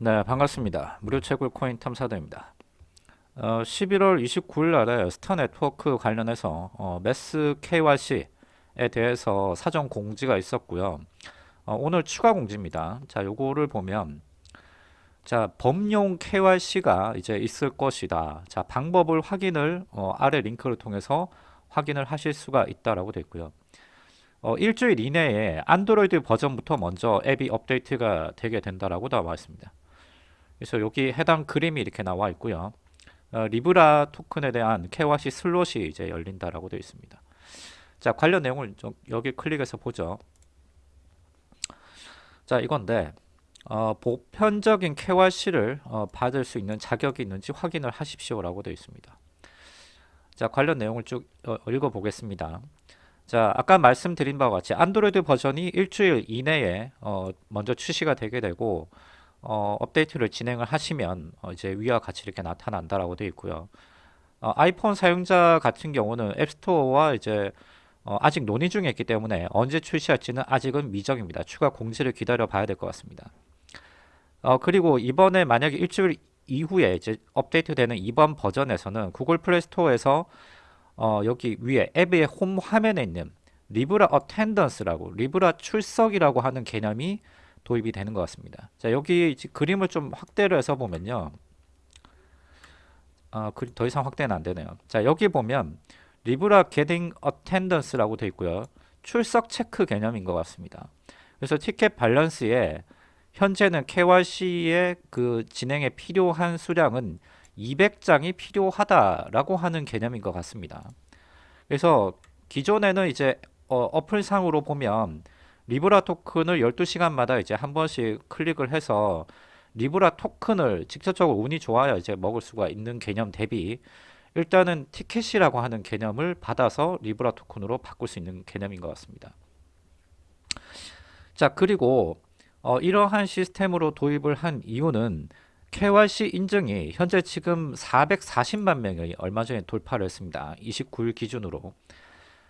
네 반갑습니다. 무료 채굴 코인 탐사대입니다. 어, 11월 29일 날에 Star Network 관련해서 어, mass KYC에 대해서 사전 공지가 있었고요. 어, 오늘 추가 공지입니다. 자 요거를 보면 자 범용 KYC가 이제 있을 것이다. 자 방법을 확인을 어, 아래 링크를 통해서 확인을 하실 수가 있다라고 되어 있고요. 어, 일주일 이내에 안드로이드 버전부터 먼저 앱이 업데이트가 되게 된다라고 나와 있습니다 그래서 여기 해당 그림이 이렇게 나와 있고요. 어, Libra 토큰에 대한 KYC 슬롯이 이제 열린다라고 되어 있습니다. 자 관련 내용을 좀 여기 클릭해서 보죠. 자 이건데 어, 보편적인 KYC를 어, 받을 수 있는 자격이 있는지 확인을 하십시오라고 되어 있습니다. 자 관련 내용을 쭉 어, 읽어보겠습니다. 자 아까 말씀드린 바와 같이 안드로이드 버전이 일주일 이내에 어, 먼저 출시가 되게 되고 어, 업데이트를 진행을 하시면 어, 이제 위와 같이 이렇게 나타난다라고 되어 있고요. 어, 아이폰 사용자 같은 경우는 App Store와 이제 어, 아직 논의 중에 있기 때문에 언제 출시할지는 아직은 미정입니다. 추가 공지를 기다려 봐야 될 것 같습니다. 어, 그리고 이번에 만약에 일주일 이후에 이제 업데이트되는 이번 버전에서는 Google Play Store에서 어, 여기 위에 앱의 홈 화면에 있는 Libra attendance라고 Libra 출석이라고 하는 개념이 도입이 되는 것 같습니다. 자 여기 그림을 좀 확대를 해서 보면요. 아, 더 이상 확대는 안 되네요. 자 여기 보면 리브라 getting attendance라고 되어 있고요. 출석 체크 개념인 것 같습니다. 그래서 티켓 밸런스에 현재는 KYC의 그 진행에 필요한 수량은 200장이 필요하다라고 하는 개념인 것 같습니다. 그래서 기존에는 이제 어, 어플상으로 보면 Libra 토큰을 12시간마다 이제 한 번씩 클릭을 해서 Libra 토큰을 직접적으로 운이 좋아야 이제 먹을 수가 있는 개념 대비 일단은 티켓이라고 하는 개념을 받아서 Libra 토큰으로 바꿀 수 있는 개념인 것 같습니다. 자 그리고 어, 이러한 시스템으로 도입을 한 이유는 KYC 인증이 현재 지금 440만 명이 얼마 전에 돌파를 했습니다. 29일 기준으로.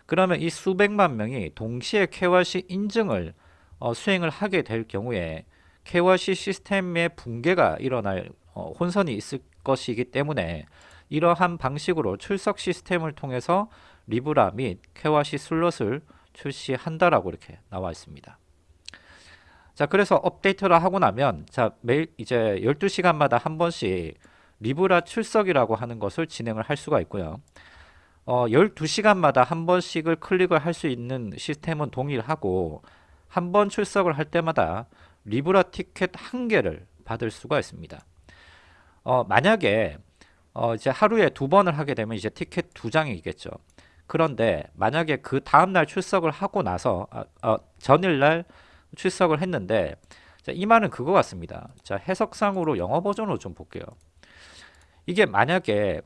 그러면 이 수백만 명이 동시에 KYC 인증을 어, 수행을 하게 될 경우에 KYC 시스템의 붕괴가 일어날 어, 혼선이 있을 것이기 때문에 이러한 방식으로 출석 시스템을 통해서 리브라 및 KYC 슬롯을 출시한다라고 이렇게 나와 있습니다. 자 그래서 업데이트를 하고 나면 자 매일 이제 12시간마다 한 번씩 리브라 출석이라고 하는 것을 진행을 할 수가 있고요. 어, 12시간마다 한 번씩을 클릭을 할 수 있는 시스템은 동일하고 한 번 출석을 할 때마다 리브라 티켓 한 개를 받을 수가 있습니다. 어, 만약에 어, 이제 하루에 두 번을 하게 되면 이제 티켓 두 장이겠죠. 그런데 만약에 그 다음날 출석을 하고 나서 아, 어, 전일날 출석을 했는데 자, 이 말은 그거 같습니다. 자 해석상으로 영어 버전으로 좀 볼게요. 이게 만약에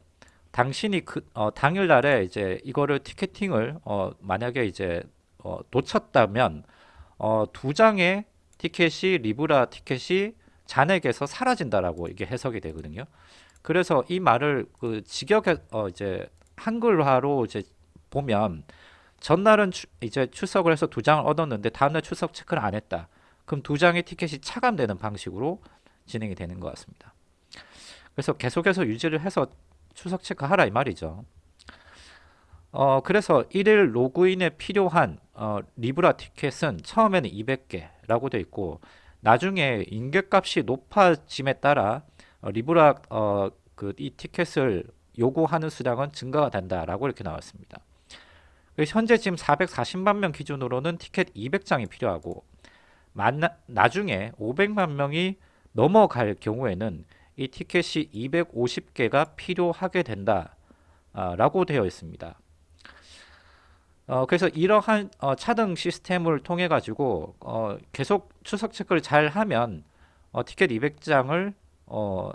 당신이 그 어, 당일날에 이제 이거를 티켓팅을 어, 만약에 이제 어, 놓쳤다면 어, 두 장의 티켓이 리브라 티켓이 잔액에서 사라진다라고 이게 해석이 되거든요. 그래서 이 말을 그 직역해 어, 이제 한글화로 이제 보면 전날은 추, 이제 출석을 해서 두 장을 얻었는데 다음날 출석 체크를 안 했다. 그럼 두 장의 티켓이 차감되는 방식으로 진행이 되는 것 같습니다. 그래서 계속해서 유지를 해서 출석 체크하라 이 말이죠. 어, 그래서 1일 로그인에 필요한 어, 리브라 티켓은 처음에는 200개라고 되어 있고 나중에 임계값이 높아짐에 따라 어, 리브라 어, 그 이 티켓을 요구하는 수량은 증가가 된다라고 이렇게 나왔습니다. 현재 지금 440만 명 기준으로는 티켓 200장이 필요하고 만, 나중에 500만 명이 넘어갈 경우에는 이 티켓이 250개가 필요하게 된다 라고 되어 있습니다. 어, 그래서 이러한 어, 차등 시스템을 통해 가지고 어, 계속 추석 체크를 잘 하면 어, 티켓 200장을 어,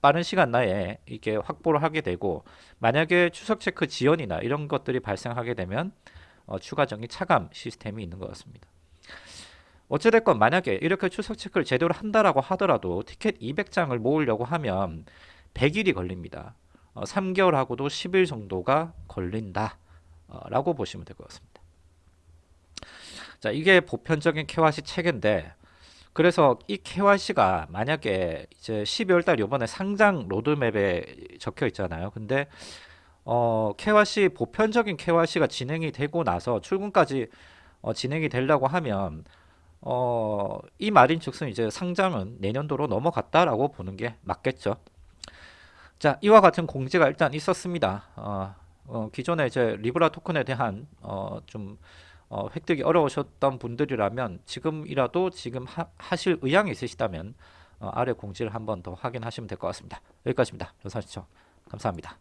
빠른 시간 내에 이게 확보를 하게 되고 만약에 추석 체크 지연이나 이런 것들이 발생하게 되면 어, 추가적인 차감 시스템이 있는 것 같습니다 어찌됐건 만약에 이렇게 출석 체크를 제대로 한다라고 하더라도 티켓 200장을 모으려고 하면 100일이 걸립니다. 어, 3개월하고도 10일 정도가 걸린다 어, 라고 보시면 될 것 같습니다. 자 이게 보편적인 KYC 체계인데 그래서 이 KYC가 만약에 이제 12월 달 요번에 상장 로드맵에 적혀 있잖아요. 근데 어, KYC 보편적인 KYC가 진행이 되고 나서 출금까지 어, 진행이 되려고 하면 어, 이 말인 즉슨 이제 상장은 내년도로 넘어갔다라고 보는 게 맞겠죠. 자, 이와 같은 공지가 일단 있었습니다. 어, 어, 기존에 이제 리브라 토큰에 대한 어, 좀 어, 획득이 어려우셨던 분들이라면 지금이라도 지금 하, 하실 의향이 있으시다면 어, 아래 공지를 한번 더 확인하시면 될 것 같습니다. 여기까지입니다. 연사 시청 감사합니다.